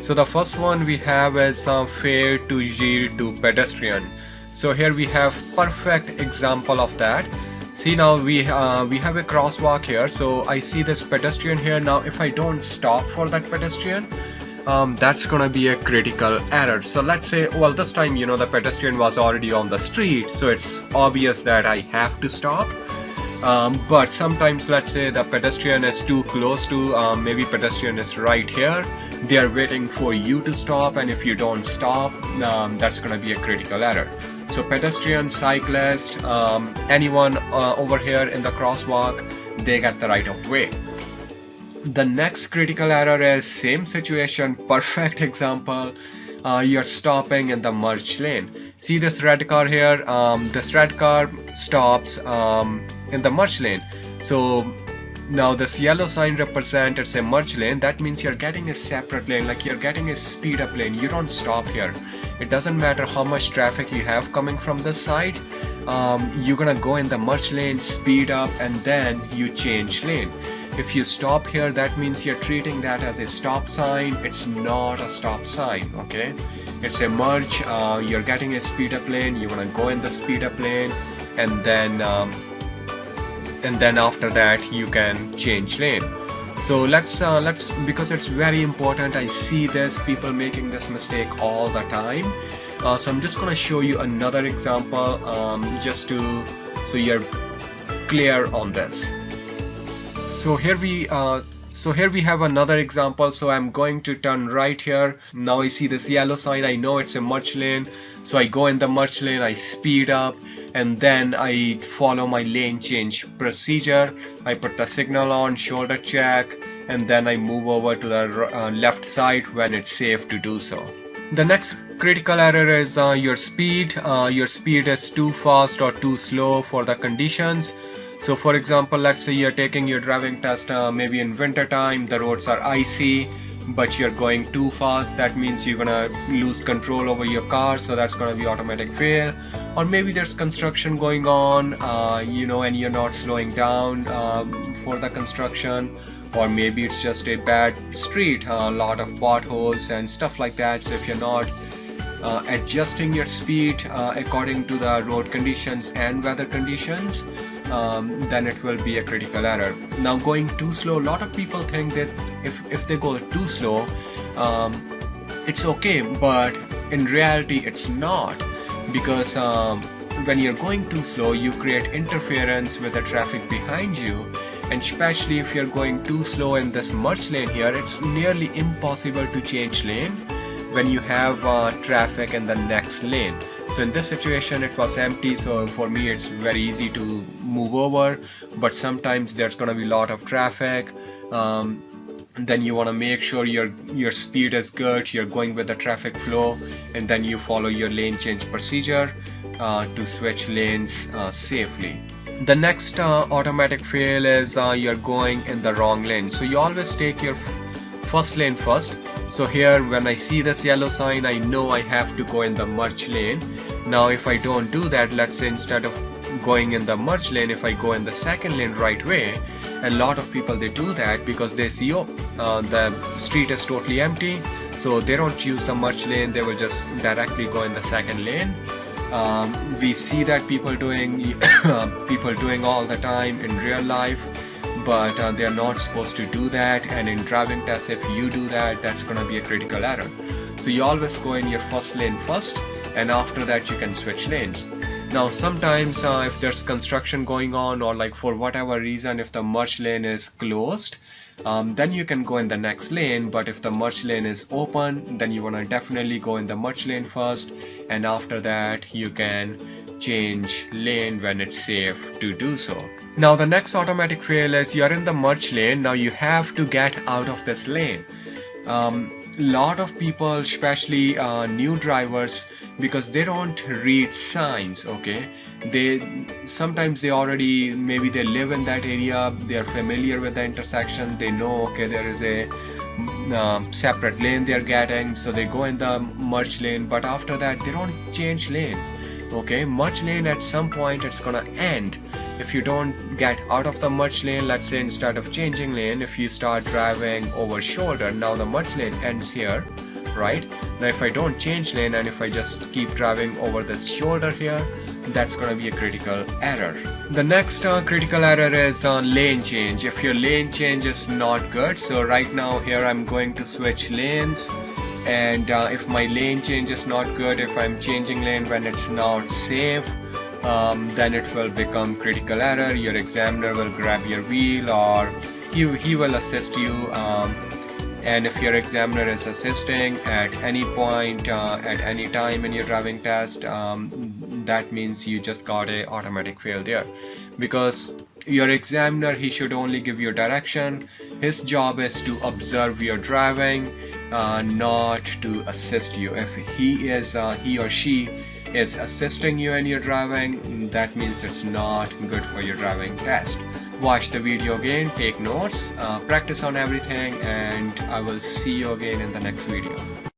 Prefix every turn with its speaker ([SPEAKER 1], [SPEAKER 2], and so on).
[SPEAKER 1] so the first one we have is uh, fair to yield to pedestrian. So here we have perfect example of that. See now we uh, we have a crosswalk here. So I see this pedestrian here. Now if I don't stop for that pedestrian um, that's gonna be a critical error. So let's say well this time you know the pedestrian was already on the street. So it's obvious that I have to stop um, but sometimes let's say the pedestrian is too close to um, maybe pedestrian is right here. They are waiting for you to stop and if you don't stop um, that's gonna be a critical error. So pedestrian cyclist um, anyone uh, over here in the crosswalk they get the right of way. The next critical error is same situation perfect example. Uh, you're stopping in the merge lane. See this red car here? Um, this red car stops um, in the merge lane. So now this yellow sign represents a merge lane. That means you're getting a separate lane like you're getting a speed up lane. You don't stop here. It doesn't matter how much traffic you have coming from this side um, you're gonna go in the merge lane speed up and then you change lane. If you stop here that means you're treating that as a stop sign. It's not a stop sign okay? It's a merge uh, you're getting a speed up lane you want to go in the speed up lane and then um, and then after that you can change lane. So let's uh, let's because it's very important I see this people making this mistake all the time. Uh, so I'm just gonna show you another example um, just to so you're clear on this. So here we uh, so here we have another example. So I'm going to turn right here. Now I see this yellow sign. I know it's a merge lane. So I go in the merge lane. I speed up and then I follow my lane change procedure. I put the signal on shoulder check and then I move over to the uh, left side when it's safe to do so. The next critical error is uh, your speed. Uh, your speed is too fast or too slow for the conditions so for example let's say you're taking your driving test uh, maybe in winter time the roads are icy but you're going too fast that means you're gonna lose control over your car so that's gonna be automatic fail. Or maybe there's construction going on uh, you know and you're not slowing down um, for the construction. Or maybe it's just a bad street a lot of potholes and stuff like that. So if you're not uh, adjusting your speed uh, according to the road conditions and weather conditions um, then it will be a critical error. Now going too slow, a lot of people think that if, if they go too slow, um, it's okay, but in reality it's not. Because um, when you're going too slow, you create interference with the traffic behind you. And especially if you're going too slow in this merge lane here, it's nearly impossible to change lane when you have uh, traffic in the next lane so in this situation it was empty. So for me it's very easy to move over. But sometimes there's gonna be a lot of traffic. Um, then you want to make sure your your speed is good. You're going with the traffic flow. And then you follow your lane change procedure uh, to switch lanes uh, safely. The next uh, automatic fail is uh, you're going in the wrong lane. So you always take your first lane first so here when I see this yellow sign I know I have to go in the merge lane. Now if I don't do that let's say instead of going in the merge lane if I go in the second lane right way a lot of people they do that because they see oh uh, the street is totally empty. So they don't choose the merge lane they will just directly go in the second lane. Um, we see that people doing people doing all the time in real life but uh, they're not supposed to do that. And in driving tests if you do that that's gonna be a critical error. So you always go in your first lane first and after that you can switch lanes. Now sometimes uh, if there's construction going on or like for whatever reason if the merge lane is closed um, then you can go in the next lane. But if the merge lane is open then you want to definitely go in the merge lane first. And after that you can change lane when it's safe to do so. Now the next automatic fail is you're in the merge lane. Now you have to get out of this lane. Um, lot of people especially uh, new drivers because they don't read signs okay? They sometimes they already maybe they live in that area they are familiar with the intersection they know okay there is a um, separate lane they're getting so they go in the merge lane but after that they don't change lane okay merge lane at some point it's gonna end. If you don't get out of the merge lane let's say instead of changing lane if you start driving over shoulder now the merge lane ends here right? Now if I don't change lane and if I just keep driving over this shoulder here that's gonna be a critical error. The next uh, critical error is uh, lane change. If your lane change is not good so right now here I'm going to switch lanes and uh, if my lane change is not good if I'm changing lane when it's not safe um, then it will become critical error. Your examiner will grab your wheel or he, he will assist you um, and if your examiner is assisting at any point uh, at any time in your driving test um, that means you just got a automatic fail there. Because your examiner he should only give you direction. His job is to observe your driving uh, not to assist you. If he is uh, he or she is assisting you in your driving that means it's not good for your driving test. Watch the video again take notes uh, practice on everything and I will see you again in the next video